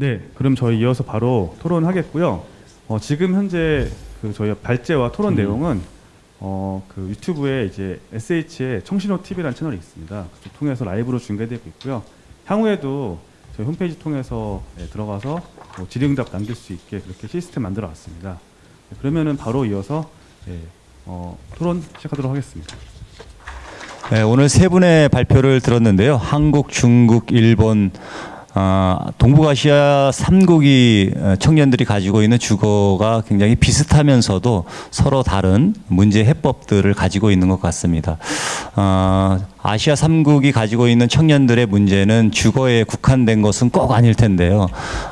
네, 그럼 저희 이어서 바로 토론하겠고요. 어, 지금 현재 그 저희 발제와 토론 내용은 어, 그 유튜브에 이제 SH의 청신호 TV라는 채널이 있습니다. 그쪽 통해서 라이브로 중계되고 있고요. 향후에도 저희 홈페이지 통해서 네, 들어가서 뭐 질의응답 남길 수 있게 그렇게 시스템 만들어 왔습니다. 네, 그러면은 바로 이어서 네, 어, 토론 시작하도록 하겠습니다. 네, 오늘 세 분의 발표를 들었는데요. 한국, 중국, 일본, 아, 동북아시아 3국이 청년들이 가지고 있는 주거가 굉장히 비슷하면서도 서로 다른 문제 해법들을 가지고 있는 것 같습니다. 아, 아시아 3국이 가지고 있는 청년들의 문제는 주거에 국한된 것은 꼭 아닐 텐데요.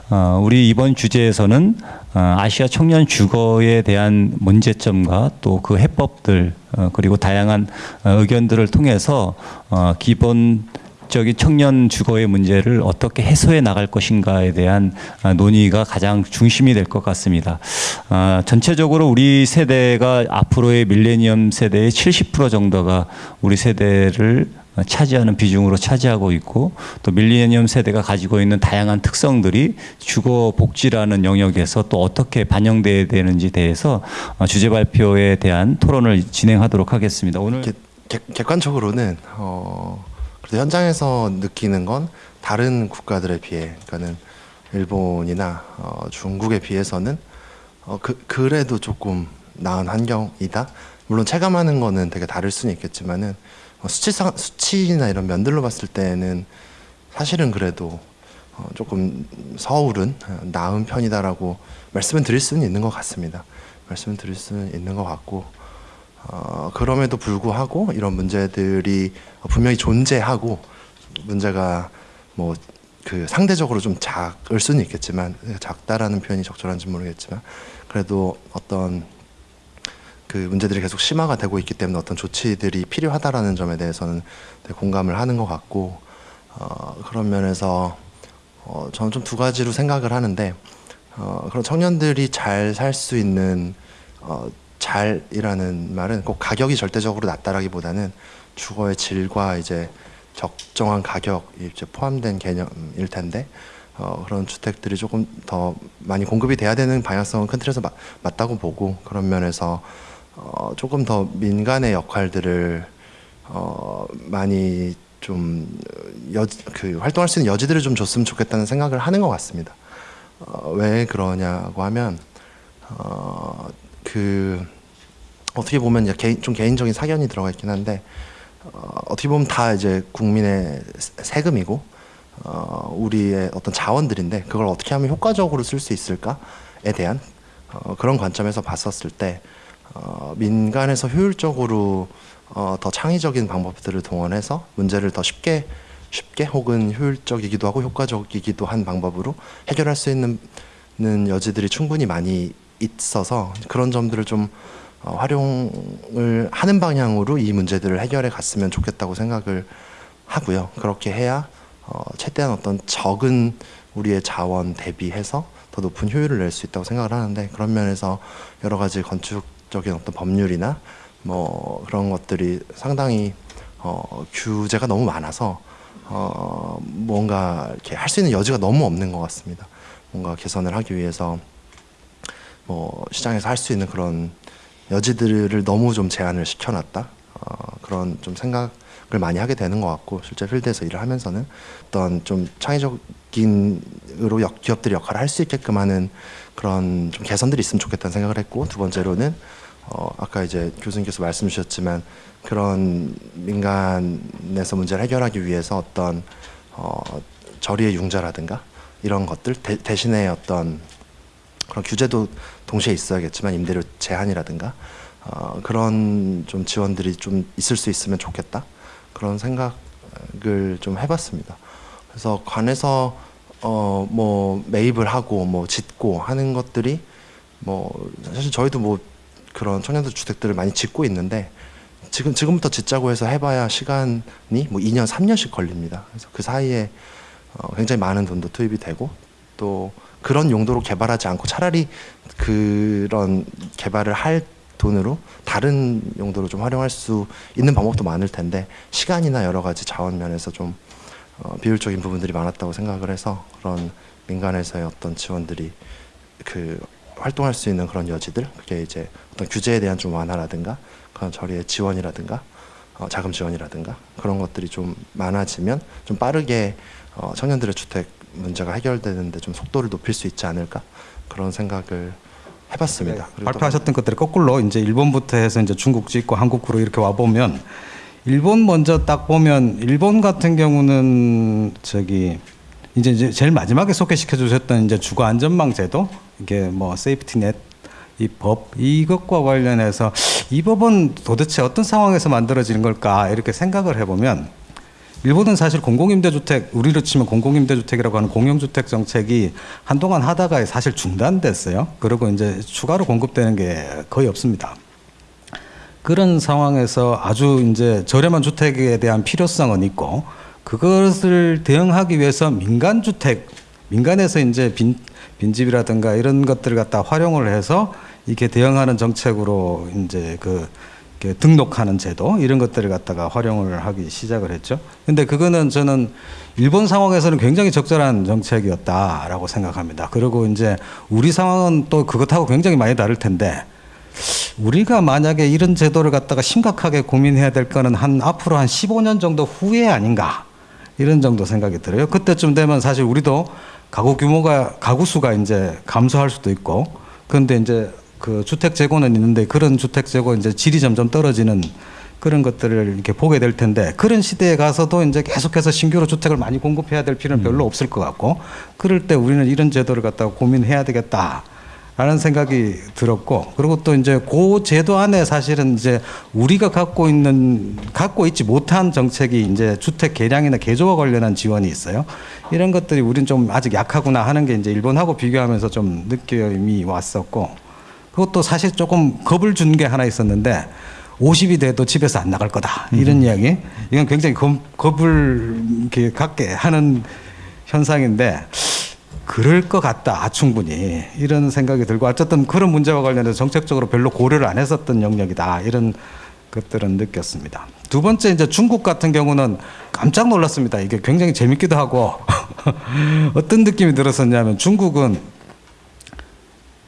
어, 우리 이번 주제에서는 어, 아시아 청년 주거에 대한 문제점과 또 그 해법들 어, 그리고 다양한 어, 의견들을 통해서 어, 기본 적인 청년 주거의 문제를 어떻게 해소해 나갈 것인가에 대한 아, 논의가 가장 중심이 될 것 같습니다. 아, 전체적으로 우리 세대가 앞으로의 밀레니엄 세대의 70% 정도가 우리 세대를 차지하는 비중으로 차지하고 있고 또 밀레니엄 세대가 가지고 있는 다양한 특성들이 주거 복지라는 영역에서 또 어떻게 반영돼야 되는지 대해서 어, 주제 발표에 대한 토론을 진행하도록 하겠습니다. 오늘 객, 객, 객관적으로는 어, 그래도 현장에서 느끼는 건 다른 국가들에 비해, 그러니까는 일본이나 어, 중국에 비해서는 어, 그, 그래도 조금 나은 환경이다. 물론 체감하는 거는 되게 다를 수는 있겠지만은 어, 수치상 수치나 이런 면들로 봤을 때는 사실은 그래도 어, 조금 서울은 어, 나은 편이다라고 말씀을 드릴 수는 있는 것 같습니다. 말씀을 드릴 수는 있는 것 같고 어, 그럼에도 불구하고 이런 문제들이 분명히 존재하고 문제가 뭐 그 상대적으로 좀 작을 수는 있겠지만 작다라는 표현이 적절한지 모르겠지만 그래도 어떤 그 문제들이 계속 심화가 되고 있기 때문에 어떤 조치들이 필요하다라는 점에 대해서는 공감을 하는 것 같고 어, 그런 면에서 어, 저는 좀 두 가지로 생각을 하는데 어, 그런 청년들이 잘 살 수 있는 어, 잘이라는 말은 꼭 가격이 절대적으로 낮다라기보다는 주거의 질과 이제 적정한 가격이 이제 포함된 개념일 텐데 어, 그런 주택들이 조금 더 많이 공급이 돼야 되는 방향성은 큰 틀에서 마, 맞다고 보고 그런 면에서 어, 조금 더 민간의 역할들을 어, 많이 좀 여, 그 활동할 수 있는 여지들을 좀 줬으면 좋겠다는 생각을 하는 것 같습니다. 어, 왜 그러냐고 하면 어, 그 어떻게 보면 이제 개인, 좀 개인적인 사견이 들어가 있긴 한데 어, 어떻게 보면 다 이제 국민의 세- 세금이고 어, 우리의 어떤 자원들인데 그걸 어떻게 하면 효과적으로 쓸 수 있을까에 대한 어, 그런 관점에서 봤었을 때 어, 민간에서 효율적으로 어, 더 창의적인 방법들을 동원해서 문제를 더 쉽게 쉽게 혹은 효율적이기도 하고 효과적이기도 한 방법으로 해결할 수 있는 는 여지들이 충분히 많이 있어서 그런 점들을 좀 어, 활용을 하는 방향으로 이 문제들을 해결해 갔으면 좋겠다고 생각을 하고요. 그렇게 해야 어, 최대한 어떤 적은 우리의 자원 대비해서 더 높은 효율을 낼 수 있다고 생각을 하는데 그런 면에서 여러 가지 건축적인 어떤 법률이나 뭐 그런 것들이 상당히 어, 규제가 너무 많아서 어, 뭔가 이렇게 할 수 있는 여지가 너무 없는 것 같습니다. 뭔가 개선을 하기 위해서 뭐 시장에서 할 수 있는 그런 여지들을 너무 좀 제한을 시켜놨다? 어, 그런 좀 생각을 많이 하게 되는 것 같고 실제 필드에서 일을 하면서는 어떤 좀 창의적인으로 역- 기업들이 역할을 할 수 있게끔 하는 그런 좀 개선들이 있으면 좋겠다는 생각을 했고 두 번째로는 어, 아까 이제 교수님께서 말씀 주셨지만 그런 민간에서 문제를 해결하기 위해서 어떤 어, 저리의 융자라든가 이런 것들 대, 대신에 어떤 그런 규제도 동시에 있어야겠지만 임대료 제한이라든가 어, 그런 좀 지원들이 좀 있을 수 있으면 좋겠다 그런 생각을 좀 해봤습니다. 그래서 관에서 어, 뭐 매입을 하고 뭐 짓고 하는 것들이 뭐 사실 저희도 뭐 그런 청년들 주택들을 많이 짓고 있는데 지금 지금부터 짓자고 해서 해봐야 시간이 뭐 2년 3년씩 걸립니다. 그래서 그 사이에 어, 굉장히 많은 돈도 투입이 되고 또 그런 용도로 개발하지 않고 차라리 그런 개발을 할 돈으로 다른 용도로 좀 활용할 수 있는 방법도 많을 텐데 시간이나 여러 가지 자원 면에서 좀 어, 비효율적인 부분들이 많았다고 생각을 해서 그런 민간에서의 어떤 지원들이 그 활동할 수 있는 그런 여지들 그게 이제 어떤 규제에 대한 좀 완화라든가 그런 저리의 지원이라든가 어, 자금 지원이라든가 그런 것들이 좀 많아지면 좀 빠르게 어, 청년들의 주택 문제가 해결되는데 좀 속도를 높일 수 있지 않을까? 그런 생각을 해봤습니다. 네, 발표하셨던 것들이 거꾸로 이제 일본부터 해서 이제 중국 짓고 한국으로 이렇게 와 보면 일본 먼저 딱 보면 일본 같은 경우는 저기 이제 이제 제일 마지막에 소개시켜 주셨던 이제 주거 안전망 제도 이게 뭐 세이프티넷 이 법 이것과 관련해서 이 법은 도대체 어떤 상황에서 만들어지는 걸까? 이렇게 생각을 해보면 일본은 사실 공공임대주택 우리로 치면 공공임대주택이라고 하는 공영주택 정책이 한동안 하다가 사실 중단됐어요. 그리고 이제 추가로 공급되는 게 거의 없습니다. 그런 상황에서 아주 이제 저렴한 주택에 대한 필요성은 있고 그것을 대응하기 위해서 민간 주택 민간에서 이제 빈 빈집이라든가 이런 것들을 갖다 활용을 해서 이렇게 대응하는 정책으로 이제 그 등록하는 제도 이런 것들을 갖다가 활용을 하기 시작을 했죠. 근데 그거는 저는 일본 상황에서는 굉장히 적절한 정책이었다라고 생각합니다. 그리고 이제 우리 상황은 또 그것하고 굉장히 많이 다를 텐데 우리가 만약에 이런 제도를 갖다가 심각하게 고민해야 될 거는 한 앞으로 한 15년 정도 후에 아닌가 이런 정도 생각이 들어요. 그때쯤 되면 사실 우리도 가구 규모가 가구 수가 이제 감소할 수도 있고 그런데 이제 그 주택 재고는 있는데 그런 주택 재고 이제 질이 점점 떨어지는 그런 것들을 이렇게 보게 될 텐데 그런 시대에 가서도 이제 계속해서 신규로 주택을 많이 공급해야 될 필요는 별로 없을 것 같고 그럴 때 우리는 이런 제도를 갖다가 고민해야 되겠다. 라는 생각이 들었고 그리고 또 이제 그 제도 안에 사실은 이제 우리가 갖고 있는 갖고 있지 못한 정책이 이제 주택 개량이나 개조와 관련한 지원이 있어요. 이런 것들이 우리는 좀 아직 약하구나 하는 게 이제 일본하고 비교하면서 좀 느낌이 왔었고 그것도 사실 조금 겁을 준 게 하나 있었는데 50이 돼도 집에서 안 나갈 거다. 이런 이야기. 이건 굉장히 겁, 겁을 이렇게 갖게 하는 현상인데 그럴 것 같다 아, 충분히. 이런 생각이 들고 어쨌든 그런 문제와 관련해서 정책적으로 별로 고려를 안 했었던 영역이다. 이런 것들은 느꼈습니다. 두 번째 이제 중국 같은 경우는 깜짝 놀랐습니다. 이게 굉장히 재밌기도 하고. 어떤 느낌이 들었었냐면 중국은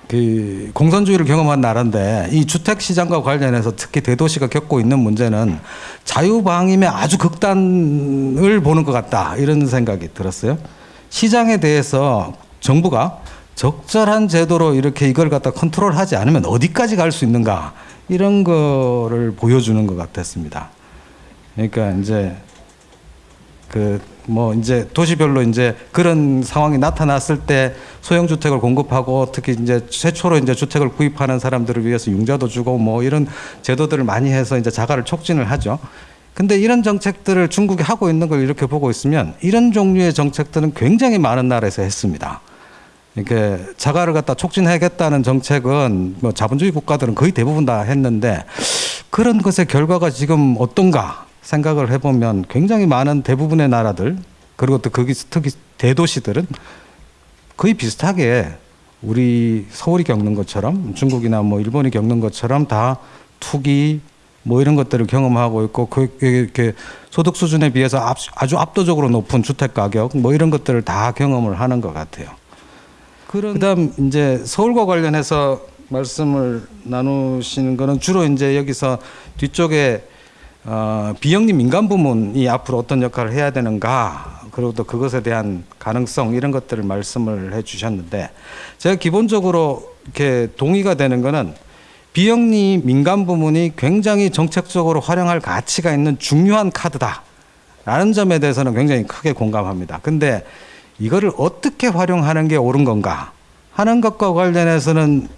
그 공산주의를 경험한 나라인데 이 주택 시장과 관련해서 특히 대도시가 겪고 있는 문제는 자유방임의 아주 극단을 보는 것 같다 이런 생각이 들었어요. 시장에 대해서 정부가 적절한 제도로 이렇게 이걸 갖다 컨트롤하지 않으면 어디까지 갈 수 있는가 이런 거를 보여주는 것 같았습니다. 그러니까 이제 그 뭐 이제 도시별로 이제 그런 상황이 나타났을 때 소형 주택을 공급하고 특히 이제 최초로 이제 주택을 구입하는 사람들을 위해서 융자도 주고 뭐 이런 제도들을 많이 해서 이제 자가를 촉진을 하죠. 근데 이런 정책들을 중국이 하고 있는 걸 이렇게 보고 있으면 이런 종류의 정책들은 굉장히 많은 나라에서 했습니다. 이렇게 자가를 갖다 촉진하겠다는 정책은 뭐 자본주의 국가들은 거의 대부분 다 했는데 그런 것의 결과가 지금 어떤가 생각을 해보면 굉장히 많은 대부분의 나라들 그리고 또 거기 특히 대도시들은 거의 비슷하게 우리 서울이 겪는 것처럼 중국이나 뭐 일본이 겪는 것처럼 다 투기 뭐 이런 것들을 경험하고 있고 그 이렇게 소득 수준에 비해서 압- 아주 압도적으로 높은 주택 가격 뭐 이런 것들을 다 경험을 하는 것 같아요. 그런 그다음 이제 서울과 관련해서 말씀을 나누시는 거는 주로 이제 여기서 뒤쪽에 어, 비영리 민간 부문이 앞으로 어떤 역할을 해야 되는가 그리고 또 그것에 대한 가능성 이런 것들을 말씀을 해주셨는데 제가 기본적으로 이렇게 동의가 되는 거는 비영리 민간 부문이 굉장히 정책적으로 활용할 가치가 있는 중요한 카드다 라는 점에 대해서는 굉장히 크게 공감합니다. 근데 이거를 어떻게 활용하는 게 옳은 건가 하는 것과 관련해서는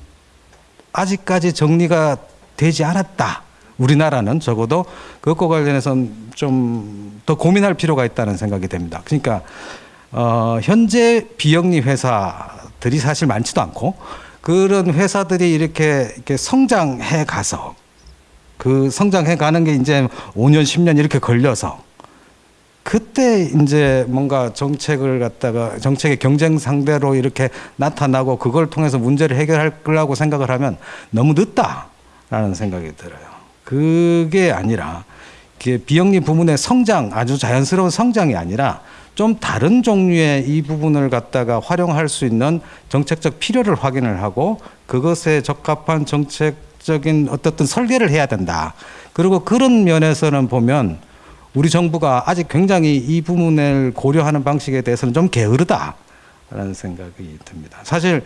아직까지 정리가 되지 않았다. 우리나라는 적어도 그것과 관련해서는 좀 더 고민할 필요가 있다는 생각이 됩니다. 그러니까 어, 현재 비영리 회사들이 사실 많지도 않고 그런 회사들이 이렇게, 이렇게 성장해 가서 그 성장해 가는 게 이제 5년, 10년 이렇게 걸려서 그때 이제 뭔가 정책을 갖다가 정책의 경쟁 상대로 이렇게 나타나고 그걸 통해서 문제를 해결하려고 생각을 하면 너무 늦다라는 생각이 들어요. 그게 아니라 비영리 부문의 성장 아주 자연스러운 성장이 아니라 좀 다른 종류의 이 부분을 갖다가 활용할 수 있는 정책적 필요를 확인을 하고 그것에 적합한 정책적인 어떻든 설계를 해야 된다. 그리고 그런 면에서는 보면 우리 정부가 아직 굉장히 이 부분을 고려하는 방식에 대해서는 좀 게으르다라는 생각이 듭니다. 사실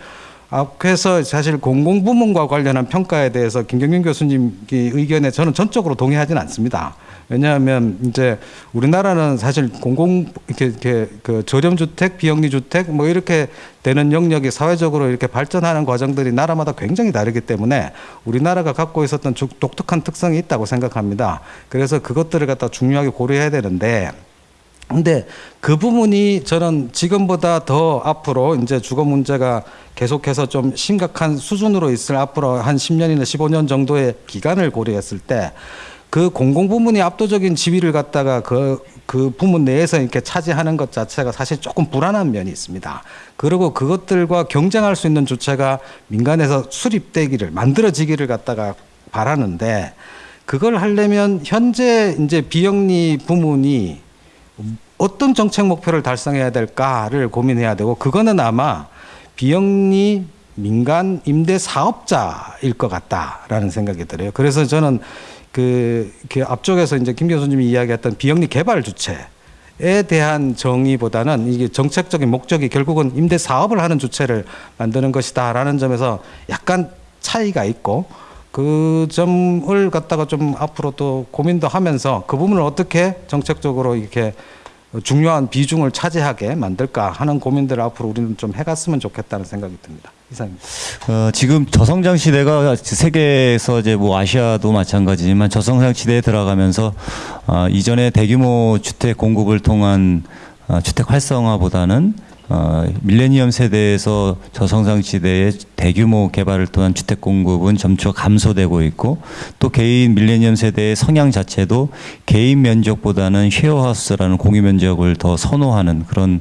앞에서 사실 공공부문과 관련한 평가에 대해서 김경민 교수님 의견에 저는 전적으로 동의하지는 않습니다. 왜냐하면 이제 우리나라는 사실 공공 이렇게, 이렇게 그 저렴 주택, 비영리 주택 뭐 이렇게 되는 영역이 사회적으로 이렇게 발전하는 과정들이 나라마다 굉장히 다르기 때문에 우리나라가 갖고 있었던 주- 독특한 특성이 있다고 생각합니다. 그래서 그것들을 갖다 중요하게 고려해야 되는데 근데 그 부분이 저는 지금보다 더 앞으로 이제 주거 문제가 계속해서 좀 심각한 수준으로 있을 앞으로 한 10년이나 15년 정도의 기간을 고려했을 때 그 공공 부문이 압도적인 지위를 갖다가 그, 그 부문 내에서 이렇게 차지하는 것 자체가 사실 조금 불안한 면이 있습니다. 그리고 그것들과 경쟁할 수 있는 주체가 민간에서 수립되기를 만들어지기를 갖다가 바라는데 그걸 하려면 현재 이제 비영리 부문이 어떤 정책 목표를 달성해야 될까를 고민해야 되고 그거는 아마 비영리 민간 임대 사업자일 것 같다라는 생각이 들어요. 그래서 저는 그, 그 앞쪽에서 이제 김 교수님이 이야기했던 비영리 개발 주체 에 대한 정의보다는 이게 정책적인 목적이 결국은 임대 사업을 하는 주체를 만드는 것이다라는 점에서 약간 차이가 있고 그 점을 갖다가 좀 앞으로 또 고민도 하면서 그 부분을 어떻게 정책적으로 이렇게 중요한 비중을 차지하게 만들까 하는 고민들을 앞으로 우리는 좀 해갔으면 좋겠다는 생각이 듭니다. 이상입니다. 어, 지금 저성장 시대가 세계에서 이제 뭐 아시아도 마찬가지지만 저성장 시대에 들어가면서 어, 이전에 대규모 주택 공급을 통한 어, 주택 활성화보다는 어, 밀레니엄 세대에서 저성장 시대의 대규모 개발을 통한 주택 공급은 점차 감소되고 있고 또 개인 밀레니엄 세대의 성향 자체도 개인 면적보다는 쉐어하우스라는 공유 면적을 더 선호하는 그런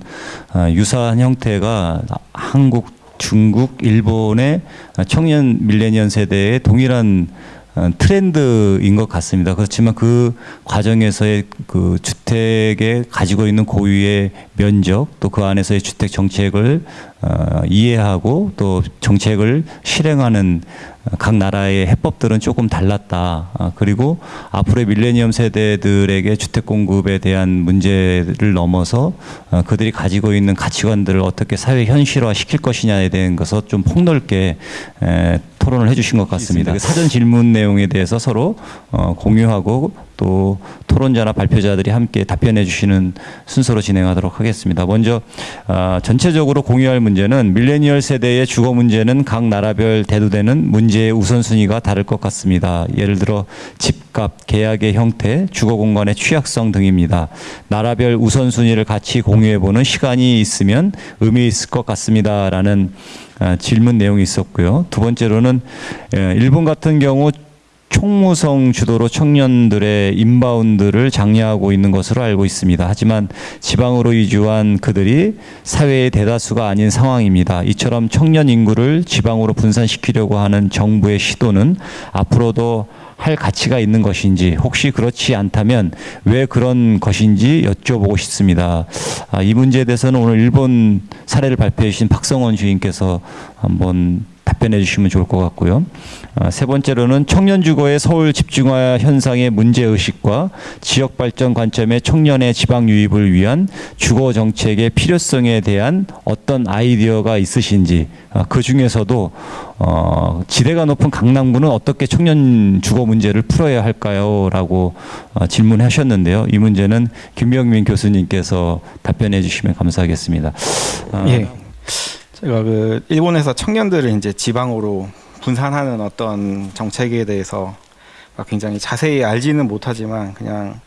어, 유사한 형태가 한국 중국, 일본의 청년 밀레니엄 세대의 동일한 어, 트렌드인 것 같습니다. 그렇지만 그 과정에서의 그 주택에 가지고 있는 고유의 면적 또 그 안에서의 주택 정책을 어, 이해하고 또 정책을 실행하는 어, 각 나라의 해법들은 조금 달랐다. 아, 그리고 앞으로의 밀레니엄 세대들에게 주택 공급에 대한 문제를 넘어서 어, 그들이 가지고 있는 가치관들을 어떻게 사회 현실화 시킬 것이냐에 대한 것을 좀 폭넓게 에, 토론을 해주신 것 같습니다. 그 사전 질문 내용에 대해서 서로 어, 공유하고 또 토론자나 발표자들이 함께 답변해 주시는 순서로 진행하도록 하겠습니다. 먼저 아, 전체적으로 공유할 문제는 밀레니얼 세대의 주거 문제는 각 나라별 대두되는 문제의 우선순위가 다를 것 같습니다. 예를 들어 집값, 계약의 형태, 주거 공간의 취약성 등입니다. 나라별 우선순위를 같이 공유해 보는 시간이 있으면 의미 있을 것 같습니다라는 아, 질문 내용이 있었고요. 두 번째로는 예, 일본 같은 경우 총무성 주도로 청년들의 인바운드를 장려하고 있는 것으로 알고 있습니다. 하지만 지방으로 이주한 그들이 사회의 대다수가 아닌 상황입니다. 이처럼 청년 인구를 지방으로 분산시키려고 하는 정부의 시도는 앞으로도 할 가치가 있는 것인지 혹시 그렇지 않다면 왜 그런 것인지 여쭤보고 싶습니다. 아, 이 문제에 대해서는 오늘 일본 사례를 발표해 주신 박성원 주임께서 한번 답변해 주시면 좋을 것 같고요. 아, 세 번째로는 청년 주거의 서울 집중화 현상의 문제 의식과 지역 발전 관점의 청년의 지방 유입을 위한 주거 정책의 필요성에 대한 어떤 아이디어가 있으신지 아, 그 중에서도 어, 지대가 높은 강남구는 어떻게 청년 주거 문제를 풀어야 할까요?라고 어, 질문하셨는데요. 이 문제는 김병민 교수님께서 답변해 주시면 감사하겠습니다. 아, 예. 제가 그 일본에서 청년들을 이제 지방으로 분산하는 어떤 정책에 대해서 굉장히 자세히 알지는 못하지만 그냥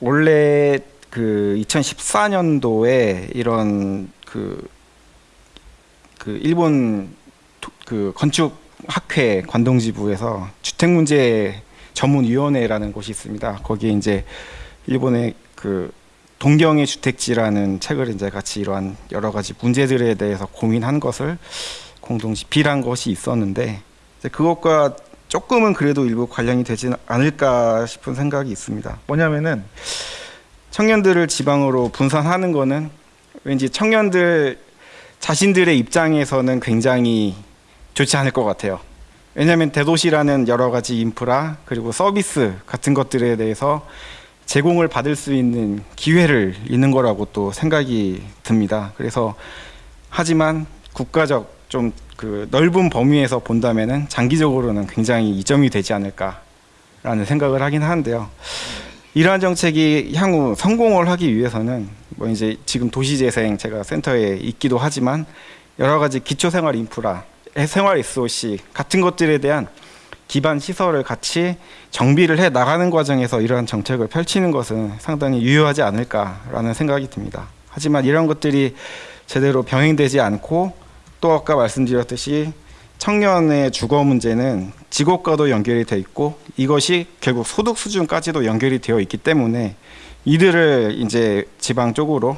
원래 그 2014년도에 이런 그, 그 일본 도- 그 건축 학회 관동지부에서 주택 문제 전문 위원회라는 곳이 있습니다. 거기에 이제 일본의 그 동경의 주택지라는 책을 이제 같이 이러한 여러 가지 문제들에 대해서 고민한 것을 공동 집필한 것이 있었는데 그것과 조금은 그래도 일부 관련이 되지 않을까 싶은 생각이 있습니다. 뭐냐면은 청년들을 지방으로 분산하는 거는 왠지 청년들 자신들의 입장에서는 굉장히 좋지 않을 것 같아요. 왜냐하면 대도시라는 여러 가지 인프라 그리고 서비스 같은 것들에 대해서 제공을 받을 수 있는 기회를 잃는 거라고 또 생각이 듭니다. 그래서 하지만 국가적 좀 그 넓은 범위에서 본다면은 장기적으로는 굉장히 이점이 되지 않을까라는 생각을 하긴 하는데요. 이러한 정책이 향후 성공을 하기 위해서는 뭐 이제 지금 도시재생 제가 센터에 있기도 하지만 여러 가지 기초생활 인프라, 생활 SOC 같은 것들에 대한 기반 시설을 같이 정비를 해 나가는 과정에서 이러한 정책을 펼치는 것은 상당히 유효하지 않을까라는 생각이 듭니다. 하지만 이런 것들이 제대로 병행되지 않고 또 아까 말씀드렸듯이 청년의 주거 문제는 직업과도 연결이 돼 있고 이것이 결국 소득 수준까지도 연결이 되어 있기 때문에 이들을 이제 지방 쪽으로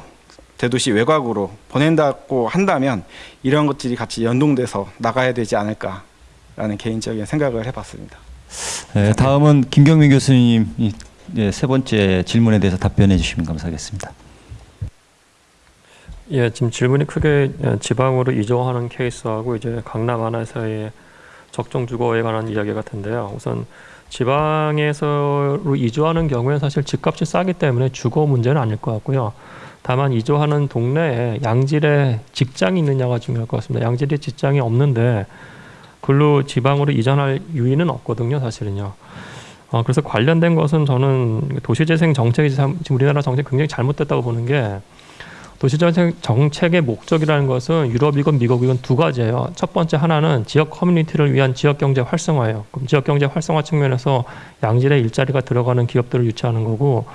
대도시 외곽으로 보낸다고 한다면 이런 것들이 같이 연동돼서 나가야 되지 않을까 라는 개인적인 생각을 해봤습니다. 네, 다음은 김경민 교수님이 예, 세 번째 질문에 대해서 답변해 주시면 감사하겠습니다. 예, 지금 질문이 크게 예, 지방으로 이주하는 케이스하고 이제 강남 하나에서의 적정 주거에 관한 이야기 같은데요. 우선 지방에서로 이주하는 경우에 사실 집값이 싸기 때문에 주거 문제는 아닐 것 같고요. 다만 이주하는 동네에 양질의 직장이 있느냐가 중요할 것 같습니다. 양질의 직장이 없는데 글로 지방으로 이전할 유인은 없거든요, 사실은요. 어, 그래서 관련된 것은 저는 도시재생 정책이 참- 지금 우리나라 정책 이 굉장히 잘못됐다고 보는 게 도시재생 정책의 목적이라는 것은 유럽이건 미국이건 두 가지예요. 첫 번째 하나는 지역 커뮤니티를 위한 지역 경제 활성화예요. 그럼 지역 경제 활성화 측면에서 양질의 일자리가 들어가는 기업들을 유치하는 거고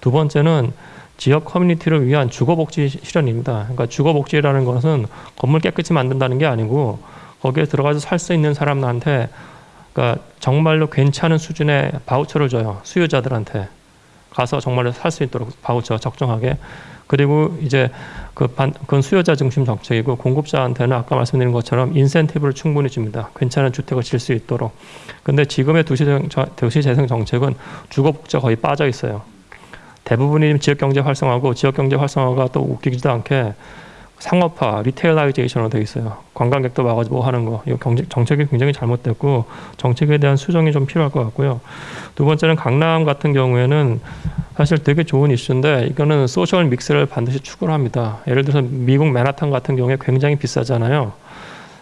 두 번째는 지역 커뮤니티를 위한 주거복지 실현입니다. 그러니까 주거복지라는 것은 건물 깨끗이 만든다는 게 아니고 거기에 들어가서 살 수 있는 사람들한테 그러니까 정말로 괜찮은 수준의 바우처를 줘요. 수요자들한테 가서 정말로 살 수 있도록 바우처 적정하게 그리고 이제 그 반, 그건 수요자 중심 정책이고 공급자한테는 아까 말씀드린 것처럼 인센티브를 충분히 줍니다. 괜찮은 주택을 질 수 있도록. 근데 지금의 도시재생, 저- 도시재생 정책은 주거복지가 거의 빠져 있어요. 대부분이 지역경제 활성화고 지역경제 활성화가 또 웃기지도 않게 상업화, retailization으로 되어 있어요. 관광객도 와가지고 뭐 하는 거. 이거 경제, 정책이 굉장히 잘못됐고 정책에 대한 수정이 좀 필요할 것 같고요. 두 번째는 강남 같은 경우에는 사실 되게 좋은 이슈인데 이거는 social mix를 반드시 추구를 합니다. 예를 들어서 미국 맨하탄 같은 경우에 굉장히 비싸잖아요.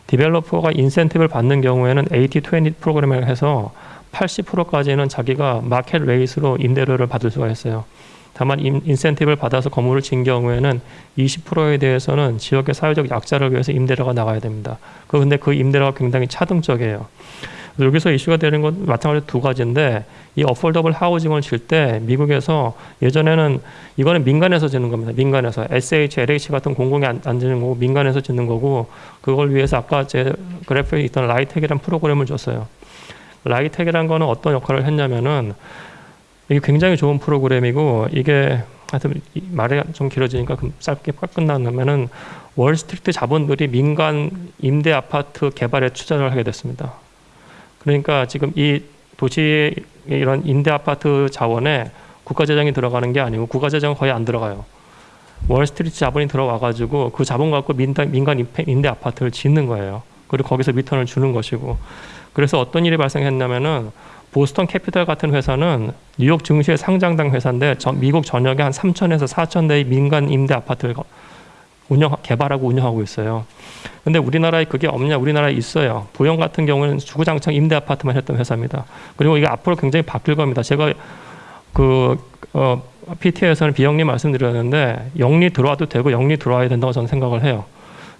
developer가 인센티브를 받는 경우에는 80-20 프로그램을 해서 80%까지는 자기가 마켓 레이스로 임대료를 받을 수가 있어요. 다만 인, 인센티브를 받아서 건물을 진 경우에는 20%에 대해서는 지역의 사회적 약자를 위해서 임대료가 나가야 됩니다. 그 근데 그 임대료가 굉장히 차등적이에요. 여기서 이슈가 되는 건 마찬가지로 두 가지인데 이 affordable housing을 질 때 미국에서 예전에는 이거는 민간에서 짓는 겁니다. 민간에서 SH, LH 같은 공공이 안, 안 짓는 거고 민간에서 짓는 거고 그걸 위해서 아까 제 그래프에 있던 라이텍이라는 프로그램을 줬어요. 라이텍이라는 거는 어떤 역할을 했냐면은 이게 굉장히 좋은 프로그램이고 이게 하여튼 이 말이 좀 길어지니까 금- 짧게 꽉 끝나면은 월스트리트 자본들이 민간 임대 아파트 개발에 투자를 하게 됐습니다. 그러니까 지금 이 도시 이런 임대 아파트 자원에 국가 재정이 들어가는 게 아니고 국가 재정은 거의 안 들어가요. 월스트리트 자본이 들어와 가지고 그 자본 갖고 민간 민간 임대 아파트를 짓는 거예요. 그리고 거기서 return을 주는 것이고 그래서 어떤 일이 발생했냐면은 보스턴 캐피털 같은 회사는 뉴욕 증시에 상장된 회사인데 전- 미국 전역에 한 3천에서 4천 대의 민간 임대 아파트를 거- 운영 개발하고 운영하고 있어요. 근데 우리나라에 그게 없냐? 우리나라에 있어요. 부영 같은 경우는 주구장창 임대 아파트만 했던 회사입니다. 그리고 이게 앞으로 굉장히 바뀔 겁니다. 제가 그 어, PT에서는 비영리 말씀드렸는데 영리 들어와도 되고 영리 들어와야 된다고 저는 생각을 해요.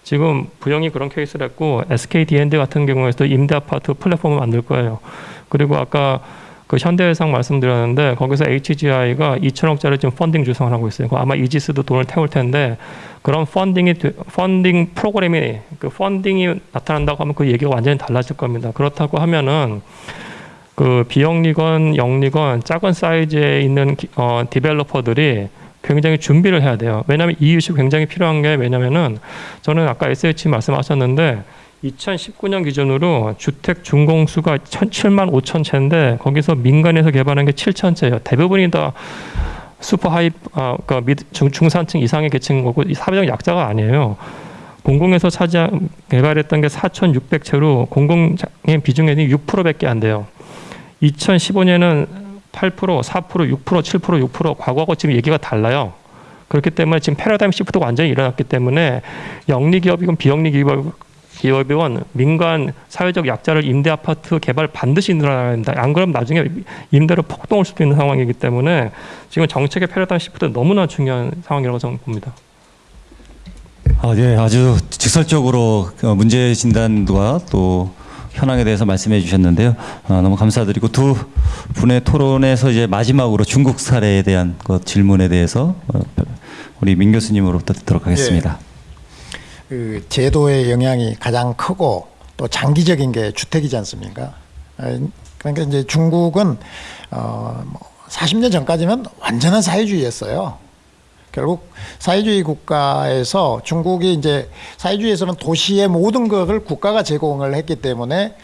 지금 부영이 그런 케이스를 했고 SK D&D 같은 경우에도 임대 아파트 플랫폼을 만들 거예요. 그리고 아까 그 현대해상 말씀드렸는데 거기서 HGI가 2천억짜리 지금 펀딩 주성을 하고 있어요. 아마 이지스도 돈을 태울 텐데 그런 펀딩이 되- 펀딩 프로그램이 그 펀딩이 나타난다고 하면 그 얘기가 완전히 달라질 겁니다. 그렇다고 하면은 그 비영리건 영리건 작은 사이즈에 있는 기- 어, developer들이 굉장히 준비를 해야 돼요. 왜냐하면 이 이슈 굉장히 필요한 게 왜냐면은 저는 아까 SH 말씀하셨는데 2019년 기준으로 주택 준공수가 7만 5천 채인데 거기서 민간에서 개발한 게 7천 채예요. 대부분이 다 super high 아, 그러니까 미, 중, 중산층 이상의 계층인 거고 이 사회적 약자가 아니에요. 공공에서 차지 개발했던 게 4,600채로 공공의 비중이 6%밖에 안 돼요. 2015년은 8%, 4%, 6%, 7%, 6% 과거하고 지금 얘기가 달라요. 그렇기 때문에 지금 패러다임 시프트가 완전히 일어났기 때문에 영리 기업이건 비영리 기업 기업이건 민간 사회적 약자를 임대 아파트 개발 반드시 늘어나야 된다. 안 그러면 나중에 임대로 폭동할 수도 있는 상황이기 때문에 지금 정책의 패러다임 시프트 너무나 중요한 상황이라고 저는 봅니다. 아, 네, 아주 직설적으로 어, 문제 진단과 또 현황에 대해서 말씀해 주셨는데요. 어, 너무 감사드리고 두 분의 토론에서 이제 마지막으로 중국 사례에 대한 그 질문에 대해서 어, 우리 민 교수님으로부터 듣도록 하겠습니다. 그 제도의 영향이 가장 크고 또 장기적인 게 주택이지 않습니까? 에, 그러니까 이제 중국은 어, 뭐 40년 전까지는 완전한 사회주의였어요. 결국 사회주의 국가에서 중국이 이제 사회주의에서는 도시의 모든 것을 국가가 제공을 했기 때문에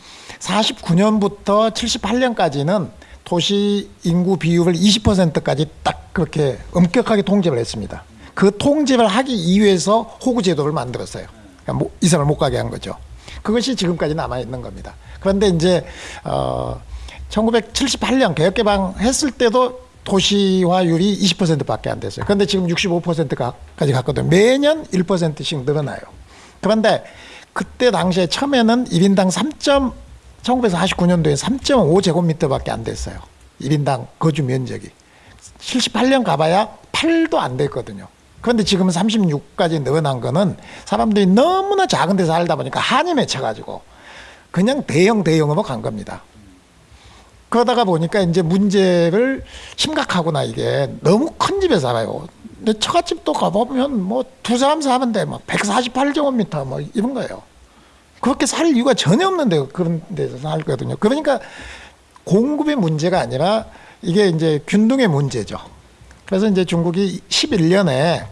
49년부터 78년까지는 도시 인구 비율을 20%까지 딱 그렇게 엄격하게 통제를 했습니다. 그 통제를 하기 이후에서 호구 제도를 만들었어요. 그러니까 뭐 이사를 못 가게 한 거죠. 그것이 지금까지 남아 있는 겁니다. 그런데 이제 어 1978년 개혁 개방 했을 때도 도시화율이 20%밖에 안 됐어요. 그런데 지금 65%까지 갔거든요. 매년 1%씩 늘어나요. 그런데 그때 당시에 처음에는 1인당 3. 1949년도에 3.5제곱미터밖에 안 됐어요. 1인당 거주 면적이. 78년 가봐야 8도 안 됐거든요. 그런데 지금은 36까지 늘어난 거는 사람들이 너무나 작은 데서 살다 보니까 한이 맺혀가지고 그냥 대형 대형으로 간 겁니다. 그러다가 보니까 이제 문제를 심각하구나 이게 너무 큰 집에 살아요. 근데 처갓집도 가보면 뭐 두 사람 사는데 뭐 148제곱미터 뭐 이런 거예요. 그렇게 살 이유가 전혀 없는데 그런 데서 살거든요. 그러니까 공급의 문제가 아니라 이게 이제 균등의 문제죠. 그래서 이제 중국이 11년에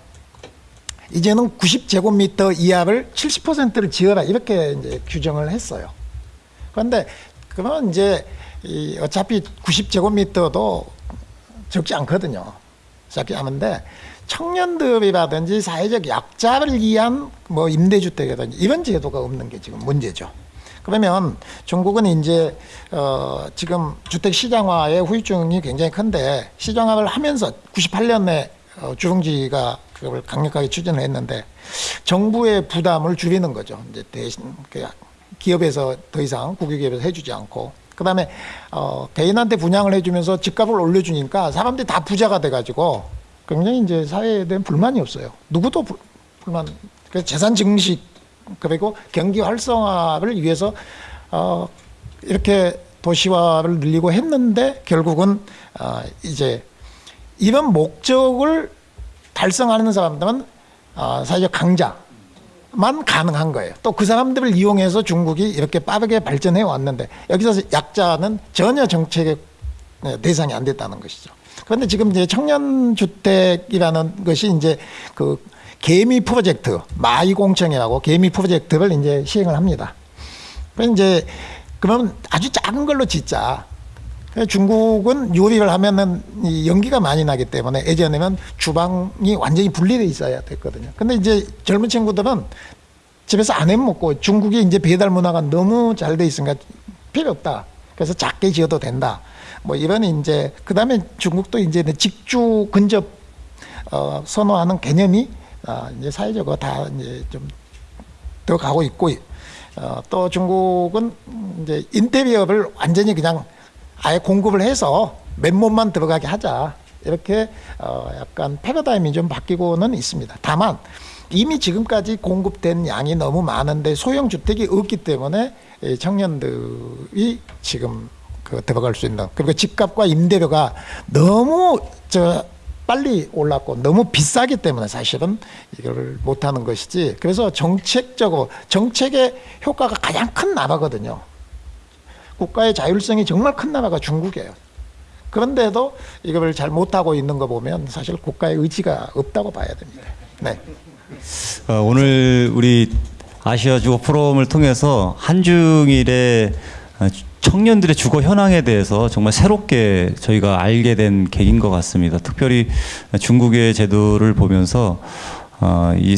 이제는 90제곱미터 이하를 70%를 지어라 이렇게 이제 규정을 했어요. 그런데 그러면 이제 이 어차피 90제곱미터도 적지 않거든요. 적지 않은데 청년들이라든지 사회적 약자를 위한 뭐 임대주택이라든지 이런 제도가 없는 게 지금 문제죠. 그러면 중국은 이제 어 지금 주택 시장화의 후유증이 굉장히 큰데 시장화를 하면서 98년에 어 주흥지가 그걸 강력하게 추진을 했는데 정부의 부담을 줄이는 거죠. 이제 대신 그 기업에서 더 이상 국유기업에서 해주지 않고 그다음에 어 개인한테 분양을 해주면서 집값을 올려주니까 사람들이 다 부자가 돼가지고 굉장히 이제 사회에 대한 불만이 없어요. 누구도 불, 불만. 그래서 재산 증식 그리고 경기 활성화를 위해서 어 이렇게 도시화를 늘리고 했는데 결국은 어 이제 이런 목적을 달성하는 사람들은 어 사회적 강자만 가능한 거예요. 또 그 사람들을 이용해서 중국이 이렇게 빠르게 발전해 왔는데 여기서 약자는 전혀 정책의 대상이 안 됐다는 것이죠. 그런데 지금 이제 청년 주택이라는 것이 이제 그 개미 프로젝트 마이공청이라고 개미 프로젝트를 이제 시행을 합니다. 그래서 이제 그러면 아주 작은 걸로 짓자. 중국은 요리를 하면은 이 연기가 많이 나기 때문에 예전에는 주방이 완전히 분리돼 있어야 됐거든요. 근데 이제 젊은 친구들은 집에서 안 해 먹고 중국이 이제 배달 문화가 너무 잘 돼 있으니까 필요 없다. 그래서 작게 지어도 된다. 뭐 이런 이제 그다음에 중국도 이제 직주 근접 어 선호하는 개념이 어 이제 사회적으로 다 이제 좀 들어가고 있고 어, 또 중국은 이제 인테리어를 완전히 그냥 아예 공급을 해서 맨몸만 들어가게 하자 이렇게 어 약간 패러다임이 좀 바뀌고는 있습니다. 다만 이미 지금까지 공급된 양이 너무 많은데 소형 주택이 없기 때문에 청년들이 지금 그 들어갈 수 있는 그리고 집값과 임대료가 너무 저 빨리 올랐고 너무 비싸기 때문에 사실은 이걸 못하는 것이지 그래서 정책적으로 정책의 효과가 가장 큰 나라거든요. 국가의 자율성이 정말 큰 나라가 중국이에요. 그런데도 이걸 잘 못하고 있는 거 보면 사실 국가의 의지가 없다고 봐야 됩니다. 네. 어, 오늘 우리 아시아 주거 포럼을 통해서 한중일의 어, 청년들의 주거 현황에 대해서 정말 새롭게 저희가 알게 된 계기인 것 같습니다. 특별히 중국의 제도를 보면서 어, 이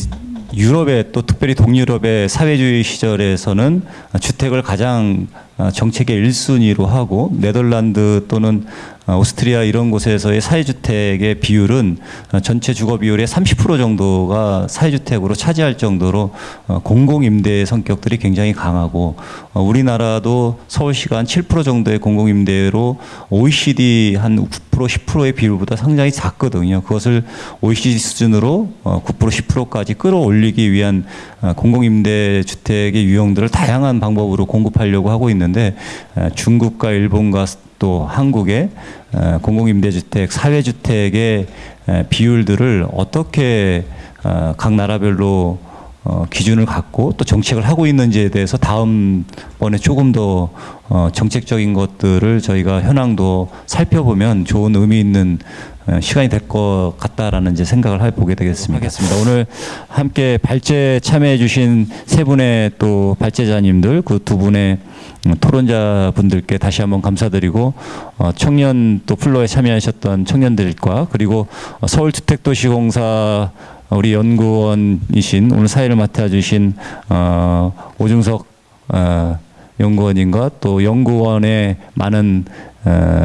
유럽의 또 특별히 동유럽의 사회주의 시절에서는 주택을 가장 어, 정책의 1순위로 하고 네덜란드 또는 어, 오스트리아 이런 곳에서의 사회주택의 비율은 어, 전체 주거 비율의 30% 정도가 사회주택으로 차지할 정도로 어, 공공임대의 성격들이 굉장히 강하고 어, 우리나라도 서울시가 한 7% 정도의 공공임대로 OECD 한 9% 10%의 비율보다 상당히 작거든요. 그것을 OECD 수준으로 어, 9% 10%까지 끌어올리기 위한 어, 공공임대 주택의 유형들을 다양한 방법으로 공급하려고 하고 있는데 어, 중국과 일본과 또 한국의 어, 공공임대주택, 사회주택의 에, 비율들을 어떻게 어, 각 나라별로 어, 기준을 갖고 또 정책을 하고 있는지에 대해서 다음번에 조금 더 어, 정책적인 것들을 저희가 현황도 살펴보면 좋은 의미 있는 어, 시간이 될 것 같다라는 이제 생각을 해보게 되겠습니다. 하겠습니다. 오늘 함께 발제 참여해 주신 세 분의 또 발제자님들 그 두 분의 음, 토론자 분들께 다시 한번 감사드리고 어, 청년 또 플로에 참여하셨던 청년들과 그리고 어, 서울주택도시공사 우리 연구원이신 오늘 사회를 맡아주신 어, 오중석 어, 연구원님과 또 연구원의 많은 어,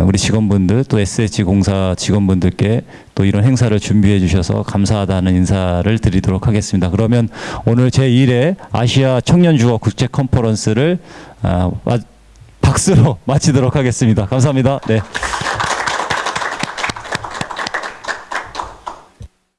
우리 직원분들 또 SH 공사 직원분들께 또 이런 행사를 준비해 주셔서 감사하다는 인사를 드리도록 하겠습니다. 그러면 오늘 제1회 아시아 청년 주거 국제 컨퍼런스를 아, 마- 박수로 마치도록 하겠습니다. 감사합니다. 네.